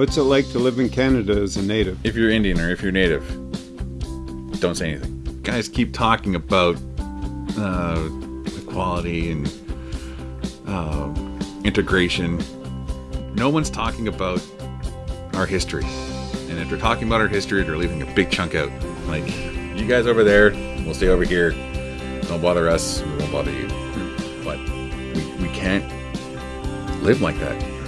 What's it like to live in Canada as a native? If you're Indian or if you're native, don't say anything. Guys keep talking about uh, equality and uh, integration. No one's talking about our history. And if they're talking about our history, they're leaving a big chunk out. Like, you guys over there, we'll stay over here. Don't bother us, we won't bother you. But we, we can't live like that.